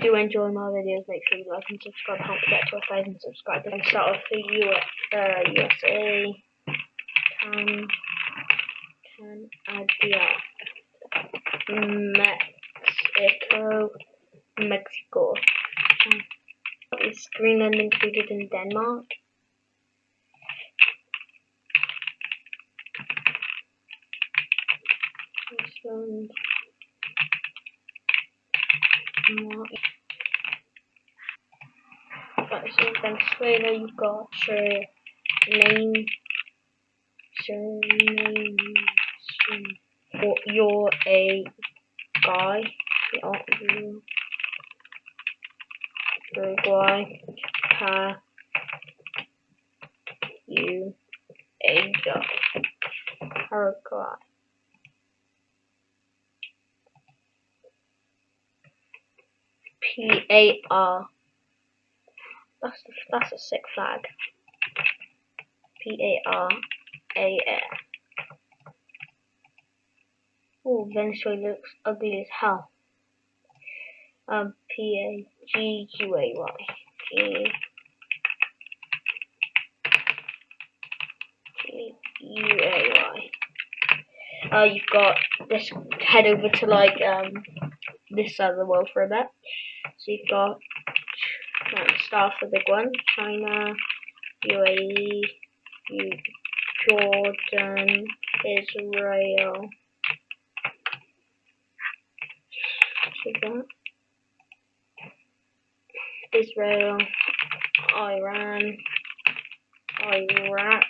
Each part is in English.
You do enjoy my videos, make sure you like and subscribe. Can't forget to a thousand subscribers. And start off the US, uh, USA, Can, Canada, Mexico, Mexico. Is Greenland included in Denmark? This one. Right, so Venezuela, you've got your name, surname, surname. You're a guy. You Uruguay, Pa, U, A, Paraguay. P A R. That's that's a sick flag. P A R A R. Oh, Venezuela looks ugly as hell. Um, P A G U A Y. G G U A Y. Uh, you've got this. Head over to like um this side of the world for a bit. So you've got let's the big one, China, UAE, U Jordan, Israel. Israel, Iran, Iraq.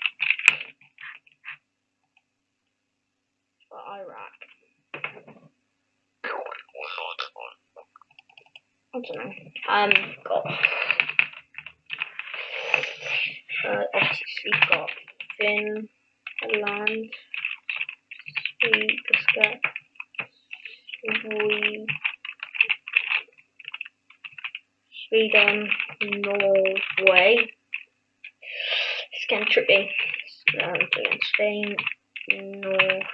I don't know. Um, got uh, obviously got Finland, Sweden, Sweden, Norway. It's trippy. Um, Spain, North,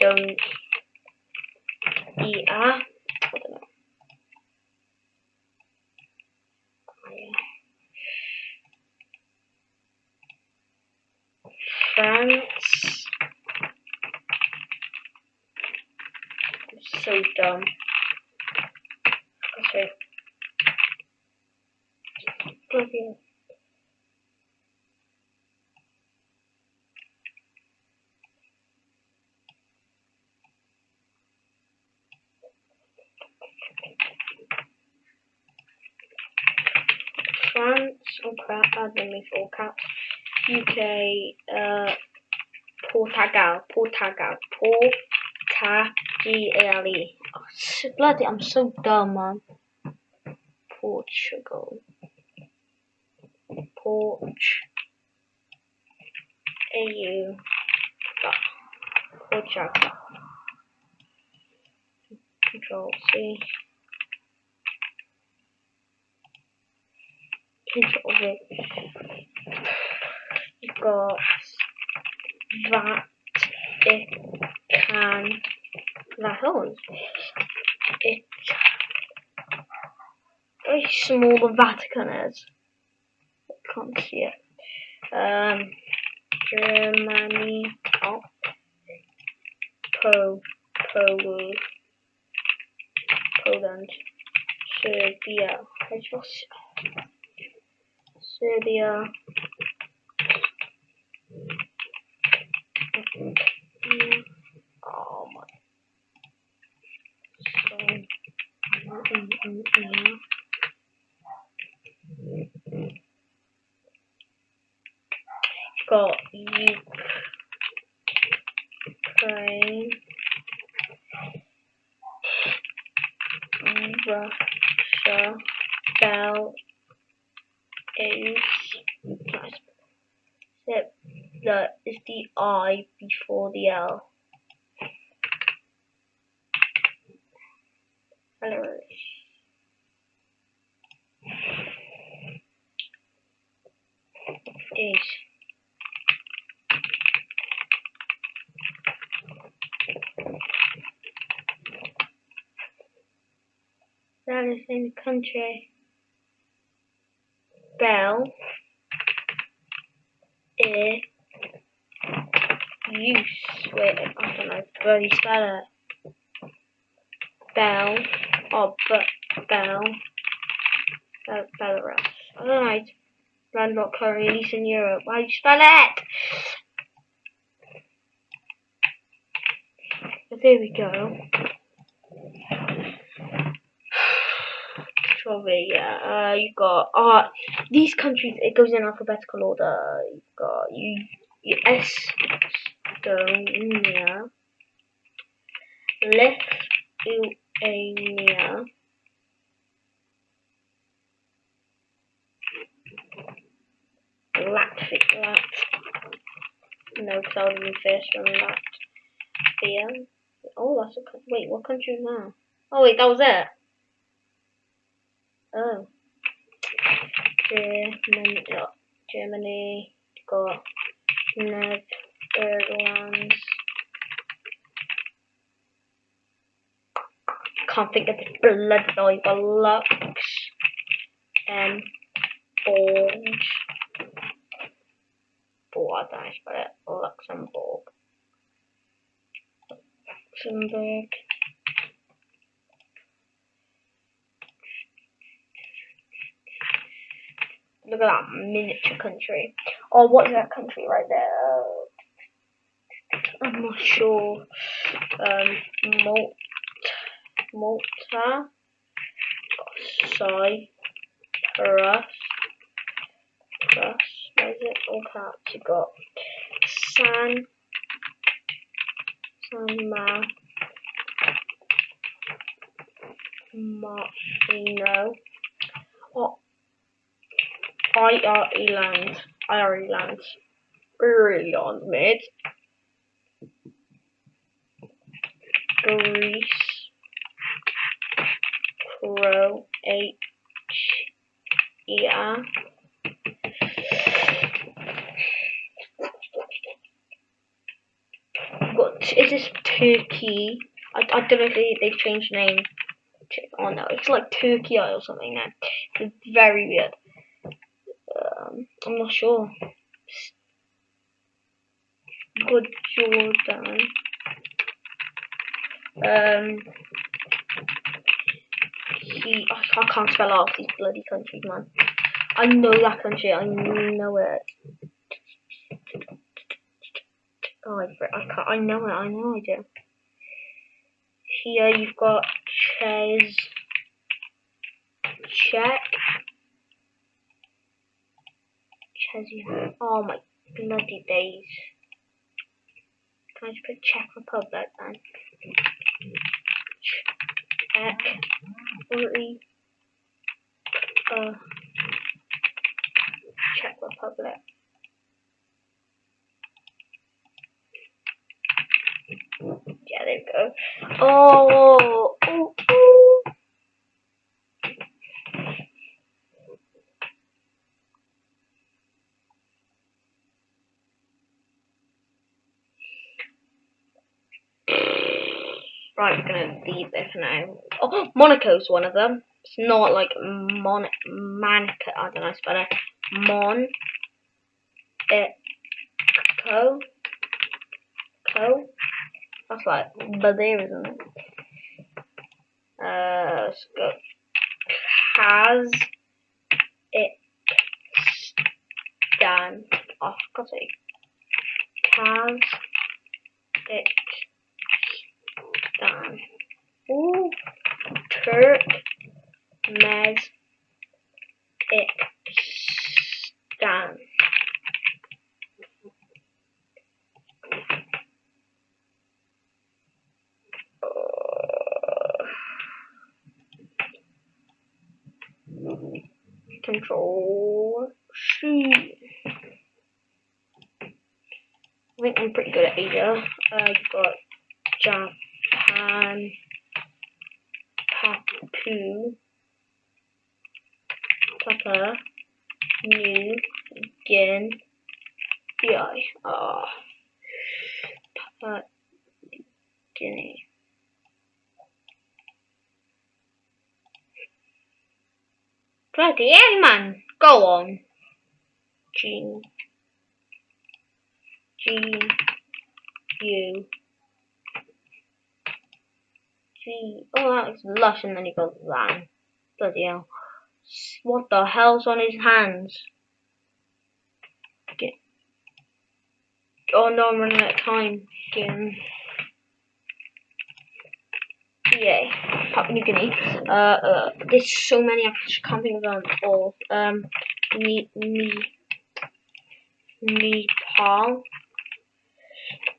Macedonia. ER. I. France. I'm so dumb. Okay. Bloody France, oh crap, add me all caps. UK, uh, Portugal, Portugal, Portugal. Oh, bloody, I'm so dumb, man. Portugal. Porch. AU. Portugal. Control C. control it. You've got that it can that on. It's very small the Vatican is. I can't see it. Um Germany oh Po Pol Poland Serbia. I just Serbia. Oh my. So, mm, mm, got Ukraine, Russia, Bel is except that is the I before the l. that is in the country. Bell. Ear. Use. Wait, I don't know. Bloody spell it. Bell. Oh, but Bell. Bel Belarus. I don't know. Landlocked country in Eastern Europe. Why do you spell it? But there we go. Probably, yeah. Uh, you've got uh, these countries. It goes in alphabetical order. You've got you, you Estonia, Lithuania, Latvia, Lat. No, because I would have first from Latvia. Oh, that's a wait. What country is that? Oh wait, that was it. Oh. Germany, Germany got Netherlands. Can't think of the blood the Lux and Borge. Oh, I spell it. Luxembourg. Luxembourg. That miniature country. Or what is that country right there? I'm not sure. Um, Malta. Cyprus. Plus, where is it? All caps. You got San. San Ma. Marino. Oh, Ireland. Ireland. Ireland, mate. Greece. Croatia. What is this Turkey? I, I don't know if they, they've changed name. Oh no, it's like Turkey or something now. It's very weird. I'm not sure. Good Jordan. Um, he, I, I can't spell out these bloody countries, man. I know that country. I know it. Oh, I, I can't. I know it. I know I do. Here you've got Ches. Czech. Chesney. Oh my bloody days. Can I just put Czech Republic then? Czech. Uh, Czech Republic. Yeah, there we go. Oh. Right, we're gonna leave this now. Oh, Monaco's one of them. It's not like Mon Manica. I don't know spell it. Mon. It. Co. Co. That's like there isn't it? Uh, let's go. Has it done? Oh, for God's sake. Has it done? Ooh, Turk Mez it done. Control C. I think I'm pretty good at Asia. I've got Japan, Papu, Papa, New Guinea. Ah, Papa Guinea. Bloody hell, man. Go on. G. G. U. Oh, that looks lush, and then you go that. Bloody hell. What the hell's on his hands? Get. Oh no, I'm running out of time. Again. Yay. Papua New Guinea. Uh, uh, there's so many, I can't think of them all. Um, Ne ne Nepal.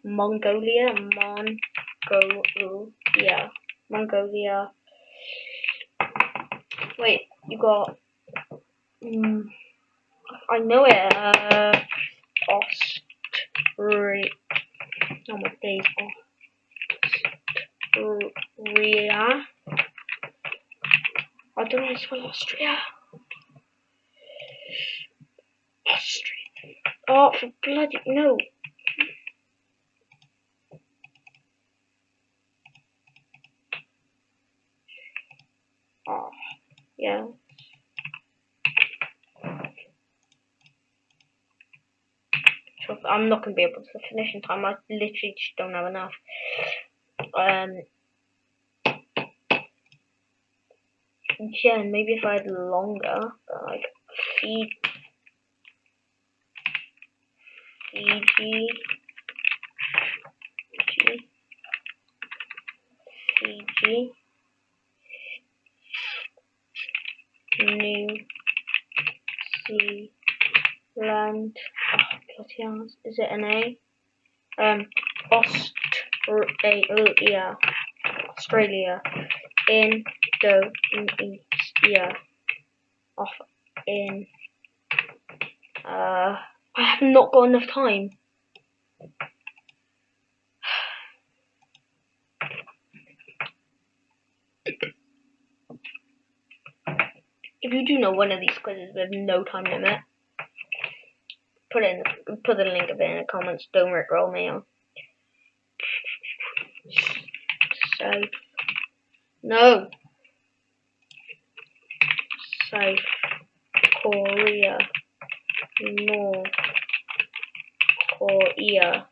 Mongolia. Mongolia. Mongolia. Wait, you got. Um, I know it. Uh, Austria. Oh my days. Austria. I don't know how to Austria. Austria. Oh, for bloody no. Oh, yeah. So I'm not to be able to finish in time. I literally just don't have enough. Um, yeah, maybe if I had longer, like feed Fiji Fiji Fiji New Zealand oh, is it an A? Um Australia Australia Indonesia off in uh I have not got enough time. If you do know one of these quizzes with no time limit, put in put the link of it in the comments. Don't rickroll me on. South. No. South Korea. North Korea.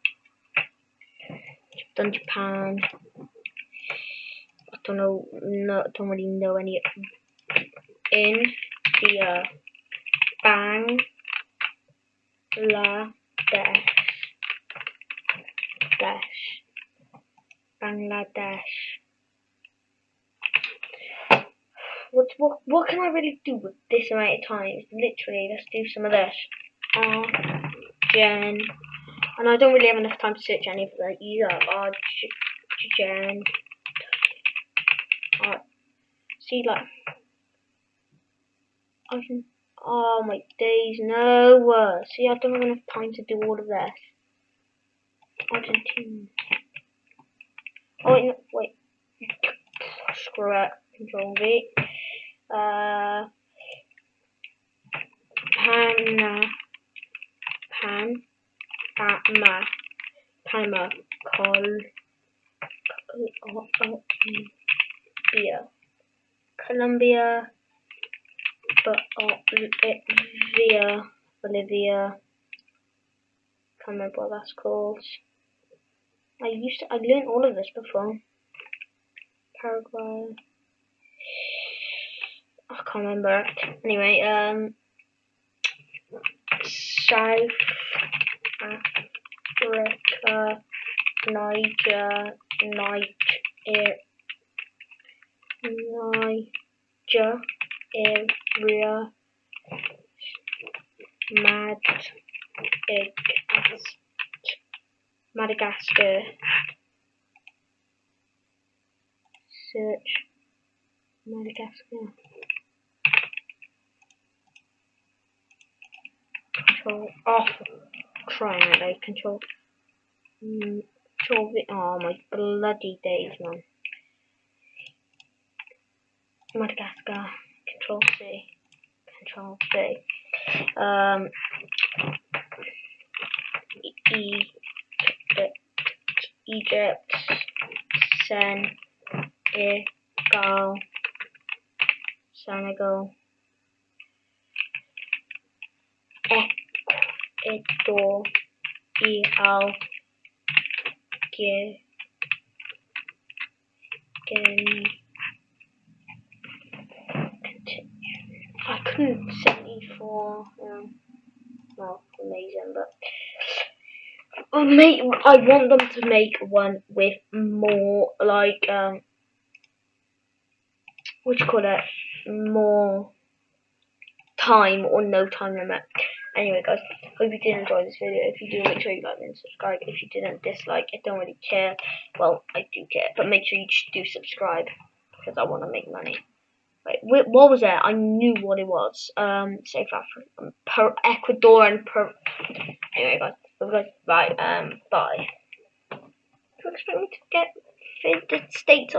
Done Japan. I don't know. No, don't really know any. India. Bang. La Dash. Bangladesh. What, what, what can I really do with this amount of time? Literally, let's do some of this. Argen. And I don't really have enough time to search any of that either. Argen. Uh, see, like. Can. Oh my days, no. See, I don't have enough time to do all of this. Argentina. Oh, wait, no, wait. Screw it. Control V. Uh, Pana, Pan, Panama, Panama, Col, Colombia, Colombia, Bolivia, Bolivia, can't remember what that's called. I used to, I learned all of this before. Paraguay. I can't remember. Anyway, um, South Africa, Niger, Niger, Niger area, Mad, Madagascar. Search Madagascar. control off trying out like control mm, control the oh my bloody days man Madagascar Control C. Control C. Um, Egypt, Egypt, Senegal, Senegal, Ecuador, Al, Guinea. 74 um, not amazing but make I want them to make one with more like um what you call it more time or no time limit. Anyway guys, hope you did enjoy this video. If you do make sure you like and subscribe. If you didn't dislike I don't really care. Well I do care, but make sure you do subscribe because I want to make money. Wait, what was that? I knew what it was. Um, South Africa, um, per Ecuador and per. Anyway, guys, guys, bye. Um, bye. Do you expect me to get the states?